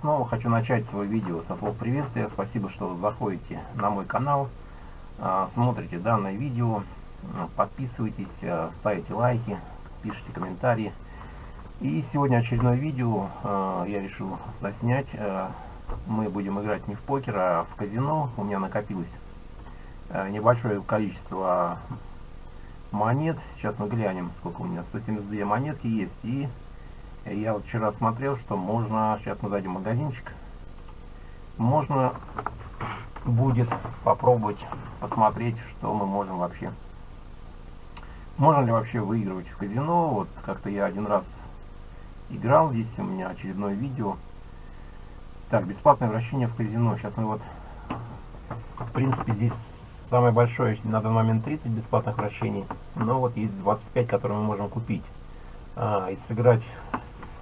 снова хочу начать свое видео со слов приветствия. Спасибо, что заходите на мой канал, а, смотрите данное видео, подписывайтесь, а, ставите лайки, пишите комментарии. И сегодня очередное видео а, я решил заснять. Мы будем играть не в покер, а в казино. У меня накопилось небольшое количество монет. Сейчас мы глянем, сколько у меня. 172 монетки есть. И я вот вчера смотрел, что можно, сейчас мы зайдем в магазинчик, можно будет попробовать посмотреть, что мы можем вообще. Можно ли вообще выигрывать в казино? Вот как-то я один раз играл, здесь у меня очередное видео. Так, бесплатное вращение в казино. Сейчас мы вот, в принципе, здесь самое большое на данный момент 30 бесплатных вращений. Но вот есть 25, которые мы можем купить. А, и сыграть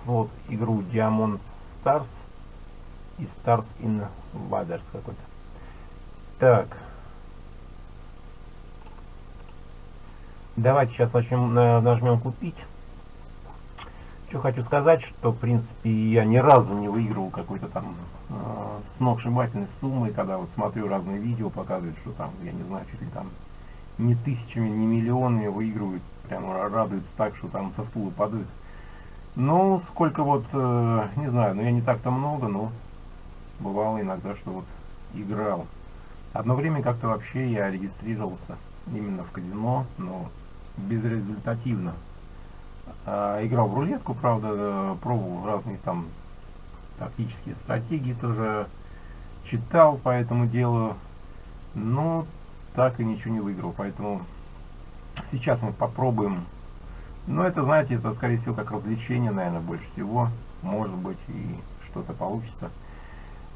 вот игру Diamond Stars и Stars in Invaders какой-то. Так. Давайте сейчас начнем, нажмем купить. Что хочу сказать, что в принципе я ни разу не выигрывал какой-то там э, сногсшибательной суммы, когда вот смотрю разные видео, показывают, что там, я не знаю, чуть ли там не тысячами, не миллионами выигрывают, прямо радуются так, что там со стула падают. Ну, сколько вот, э, не знаю, но я не так-то много, но бывало иногда, что вот играл. Одно время как-то вообще я регистрировался именно в казино, но безрезультативно. А, играл в рулетку, правда, пробовал разные там тактические стратегии тоже читал по этому делу, но так и ничего не выиграл. Поэтому сейчас мы попробуем но это, знаете, это, скорее всего, как развлечение, наверное, больше всего. Может быть, и что-то получится.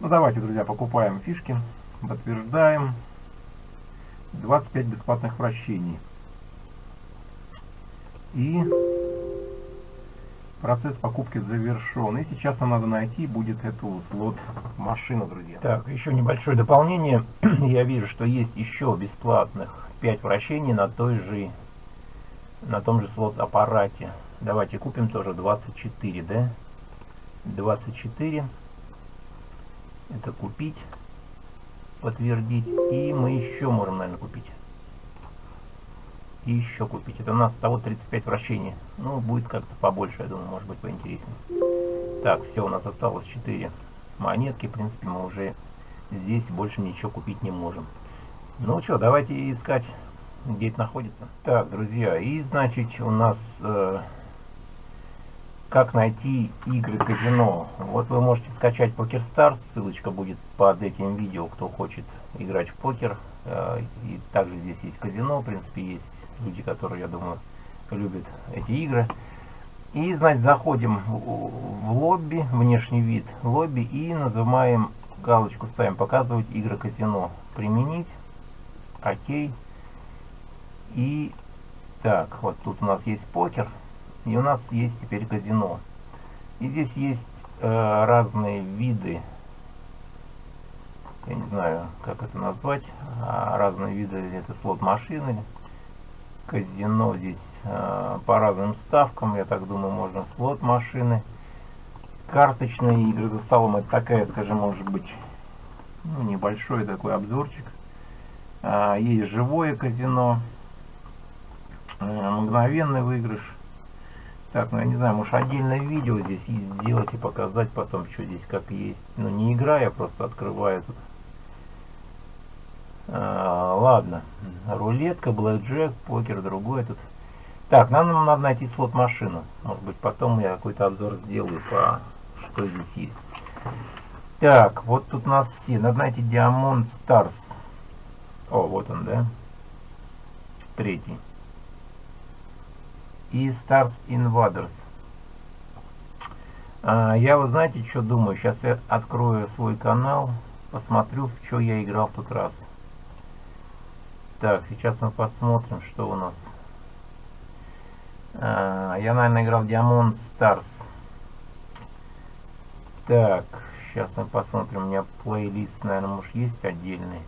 Ну, давайте, друзья, покупаем фишки. Подтверждаем. 25 бесплатных вращений. И процесс покупки завершен. И сейчас нам надо найти будет эту слот-машину, друзья. Так, еще небольшое дополнение. Я вижу, что есть еще бесплатных 5 вращений на той же на том же слот аппарате. Давайте купим тоже 24, да? 24. Это купить, подтвердить. И мы еще можем, наверное, купить. И еще купить. Это у нас того 35 вращений. Ну, будет как-то побольше, я думаю, может быть поинтереснее. Так, все, у нас осталось 4 монетки. В принципе, мы уже здесь больше ничего купить не можем. Ну что, давайте искать где это находится. Так, друзья, и значит у нас э, как найти игры казино. Вот вы можете скачать Poker Stars, ссылочка будет под этим видео, кто хочет играть в покер. Э, и также здесь есть казино, в принципе есть люди, которые, я думаю, любят эти игры. И, значит, заходим в, лобби, внешний вид лобби и называем галочку, ставим показывать игры казино. Применить. Окей. И так, вот тут у нас есть покер, и у нас есть теперь казино. И здесь есть э, разные виды, я не знаю, как это назвать, а разные виды, это слот-машины, казино здесь э, по разным ставкам, я так думаю, можно слот-машины, карточные игры за столом, это такая, скажем, может быть, ну, небольшой такой обзорчик. А, есть живое казино, Э, мгновенный выигрыш. Так, ну я не знаю, может отдельное видео здесь сделать и показать потом, что здесь как есть. Ну не игра, я просто открываю тут. А, ладно, рулетка, блэкджек, покер, другой тут. Так, нам, нам надо найти слот-машину. Может быть потом я какой-то обзор сделаю по что здесь есть. Так, вот тут у нас все. Надо найти Diamond Stars. О, вот он, да? Третий и Stars Invaders. А, я, вы знаете, что думаю? Сейчас я открою свой канал, посмотрю, в что я играл в тот раз. Так, сейчас мы посмотрим, что у нас. А, я, наверное, играл в Diamond Stars. Так, сейчас мы посмотрим. У меня плейлист, наверное, может, есть отдельный.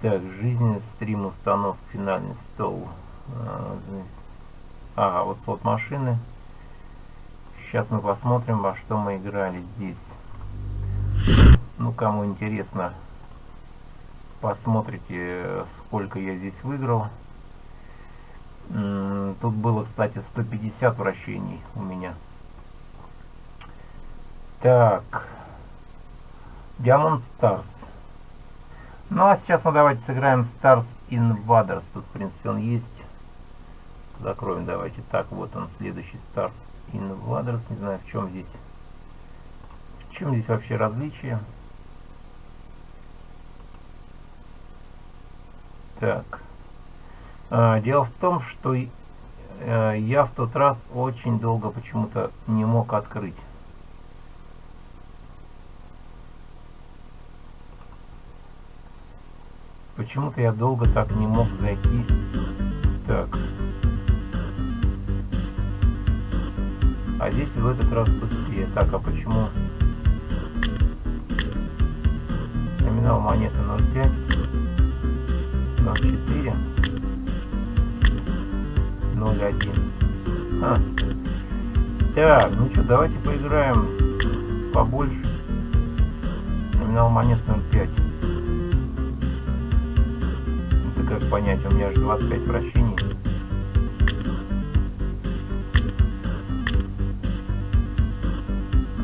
Так, жизненный стрим, установка, финальный стол. А, ага, вот слот машины. Сейчас мы посмотрим, во что мы играли здесь. Ну, кому интересно, посмотрите, сколько я здесь выиграл. Тут было, кстати, 150 вращений у меня. Так. Diamond Stars. Ну, а сейчас мы давайте сыграем Stars Invaders. Тут, в принципе, он есть. Закроем давайте. Так, вот он, следующий Stars Invaders. Не знаю, в чем здесь... В чем здесь вообще различие? Так. А, дело в том, что э, я в тот раз очень долго почему-то не мог открыть. Почему-то я долго так не мог зайти. Так. А здесь в этот раз быстрее. Так, а почему? Номинал монеты 0,5. 0,4. 0,1. А. Так, ну что, давайте поиграем побольше. Номинал монет 0,5. Как понять, у меня же 25 вращений.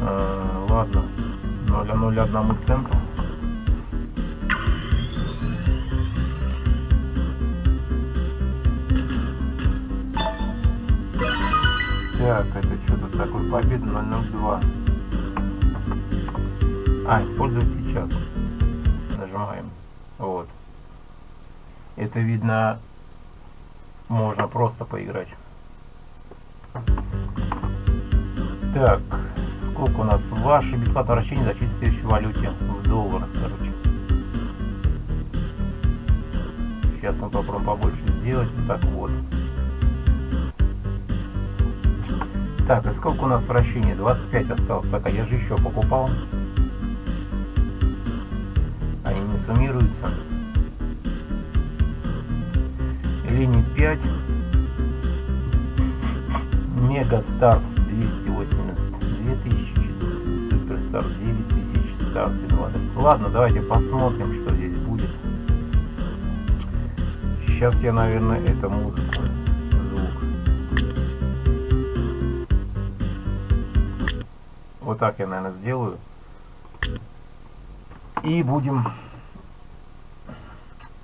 А, ладно, 0,01 центу. Так, это что тут такое? Победа 002. А, использовать сейчас. Нажимаем. Это видно, можно просто поиграть. Так, сколько у нас? Ваше бесплатное вращение зачислить в следующей валюте в долларах, короче. Сейчас мы попробуем побольше сделать. Так вот. Так, и сколько у нас вращений? 25 осталось. Так, а я же еще покупал. Они не суммируются. Линий 5. Mega Stars 282 тысячи. Super Stars 9 тысяч. Stars 20. Ладно, давайте посмотрим, что здесь будет. Сейчас я, наверное, эту музыку Вот так я, наверное, сделаю. И будем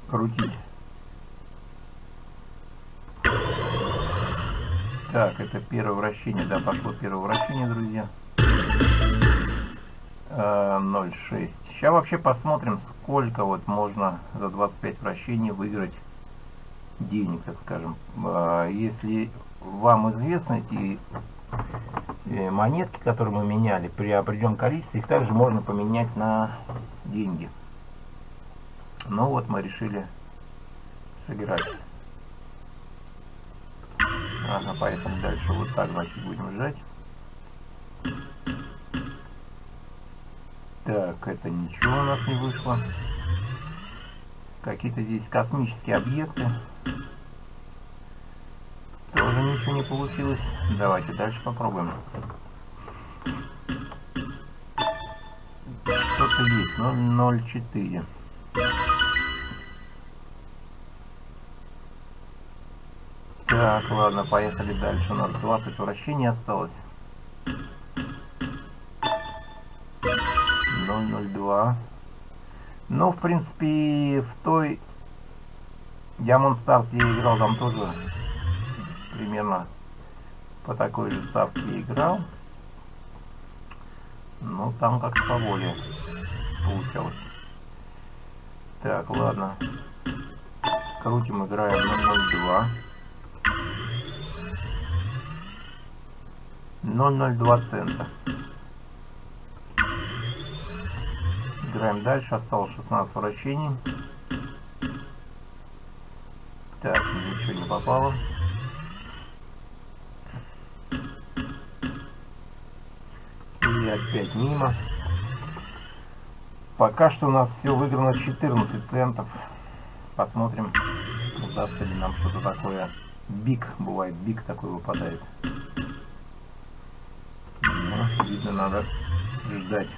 крутить. Так, это первое вращение. Да, пошло первое вращение, друзья. 0,6. Сейчас вообще посмотрим, сколько вот можно за 25 вращений выиграть денег, так скажем. А, если вам известны эти Э, монетки, которые мы меняли, при определенном количестве, их также можно поменять на деньги. Ну вот мы решили сыграть. Ага, поэтому дальше вот так, значит, будем жать. Так, это ничего у нас не вышло. Какие-то здесь космические объекты. Тоже ничего не получилось. Давайте дальше попробуем. Что-то есть, но 0,4. Так, ладно, поехали дальше. У нас 20 вращений осталось. 0,02. Ну, в принципе, в той Diamond Stars, я играл, там тоже примерно по такой же ставке играл. Но там как-то поболее получалось. Так, ладно. Крутим, играем 002. 002 цента. Играем дальше. Осталось 16 вращений. Так, ничего не попало. И опять мимо. Пока что у нас все выиграно 14 центов. Посмотрим, удастся ли нам что-то такое. Биг, бывает биг такой выпадает. Видно, надо ждать.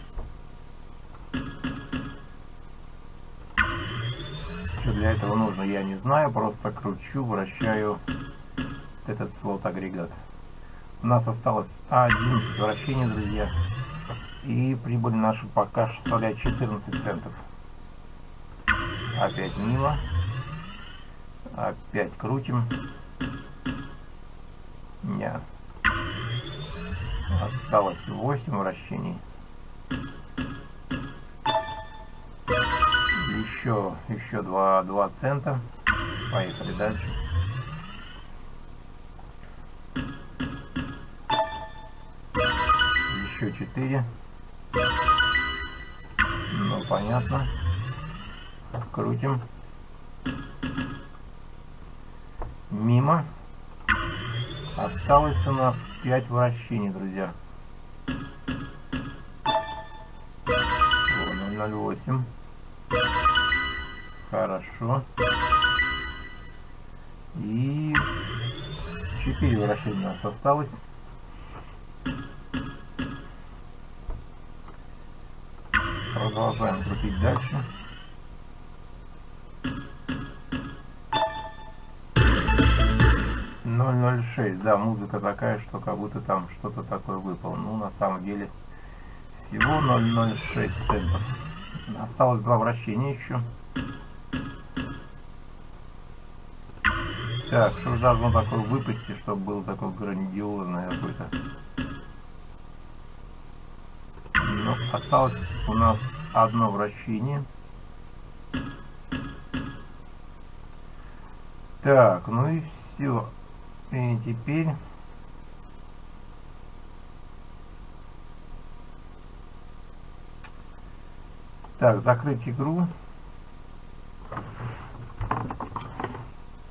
Что для этого нужно, я не знаю. Просто кручу, вращаю этот слот-агрегат. У нас осталось 11 вращений, друзья. И прибыль наша пока составляет 14 центов. Опять мимо. Опять крутим. Нет. Осталось 8 вращений. Еще, еще 2, 2 цента. Поехали дальше. Еще 4. Ну, понятно. Крутим. Мимо. Осталось у нас 5 вращений, друзья. 0,08. Хорошо. И 4 вращения у нас осталось. Продолжаем крутить дальше. 006, да, музыка такая, что как будто там что-то такое выпало. Ну, на самом деле, всего 006 центов. Осталось два вращения еще. Так, что же должно такое выпасть, чтобы было такое грандиозное какое-то. Ну, осталось у нас одно вращение. Так, ну и все. И теперь... Так, закрыть игру.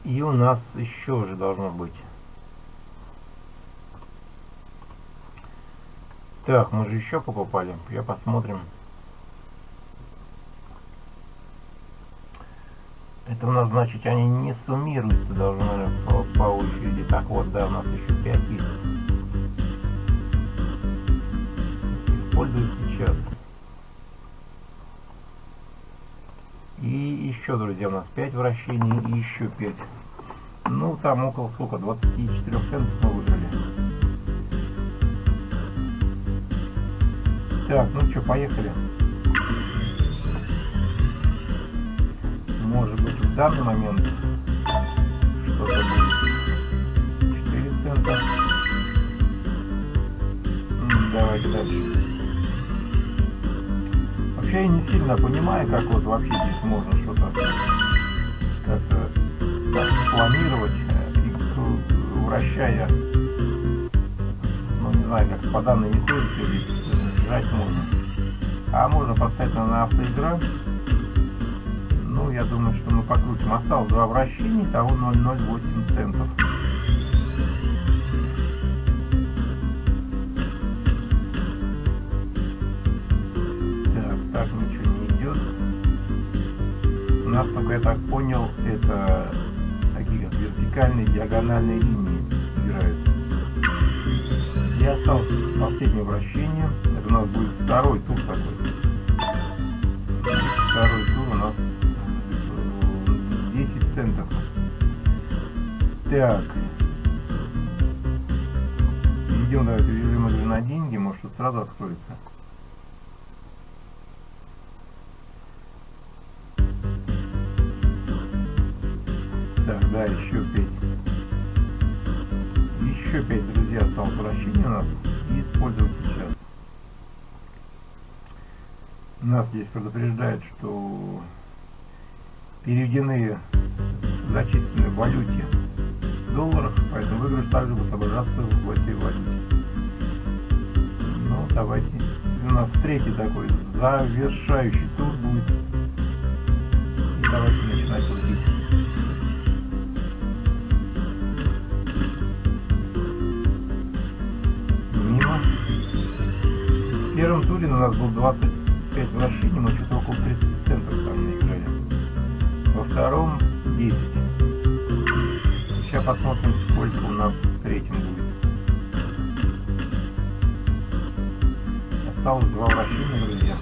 И у нас еще уже должно быть. Так, мы же еще покупали. Я посмотрим. Это у нас, значит, они не суммируются должны, наверное, по, по очереди. Так вот, да, у нас еще 5 есть. Используют сейчас. И еще, друзья, у нас 5 вращений и еще 5. Ну, там около сколько? 24 центов мы выиграли. Так, ну что, поехали. В данный момент что-то будет. 4 цента. Давайте дальше. Вообще я не сильно понимаю, как вот вообще здесь можно что-то как-то планировать, и, вращая, ну не знаю, как по данной методике здесь жать можно. А можно поставить на автоигра ну, я думаю, что мы покрутим. Осталось два вращения, того 0,08 центов. Так, так ничего не идет. У нас только, я так понял, это такие как вертикальные, диагональные линии играют. И осталось последнее вращение. Это у нас будет второй тур такой. Центов. Так. Идем давайте в режим игры на деньги, может сразу откроется. Так, да, еще 5. Еще 5, друзья, осталось вращение у нас. И использовать сейчас. Нас здесь предупреждают, что переведены зачислены в валюте в долларах, поэтому выигрыш также будет отображаться в этой валюте. Ну, давайте. У нас третий такой завершающий тур будет. И давайте начинать крутить. Мимо. В первом туре у нас был 25 вращений, но что-то около 30 центов там втором 10. Сейчас посмотрим, сколько у нас в третьем будет. осталось два вращения, друзья.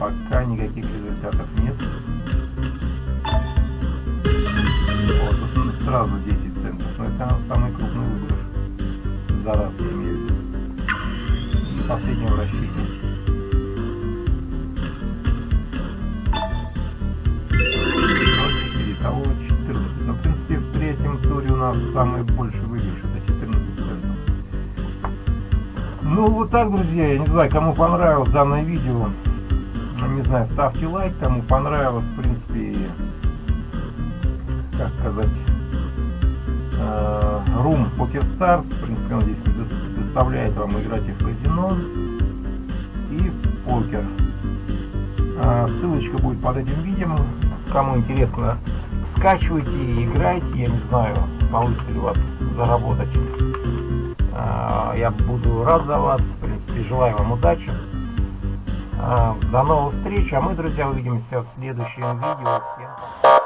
Пока никаких результатов нет. Вот, сразу 10 центов. Но это самый крупный выигрыш. За раз я имею в виду. И последнее вращение. Самый больший выигрыш. Это 14 центов. Ну, вот так, друзья. Я не знаю, кому понравилось данное видео не знаю, ставьте лайк, кому понравилось, в принципе, как сказать, э, Room Poker Stars, в принципе, он здесь предоставляет вам играть и в казино, и в покер. Э, ссылочка будет под этим видео, кому интересно, скачивайте и играйте, я не знаю, получится у вас заработать. Э, я буду рад за вас, в принципе, желаю вам удачи. А, до новых встреч, а мы, друзья, увидимся в следующем видео. Всем пока.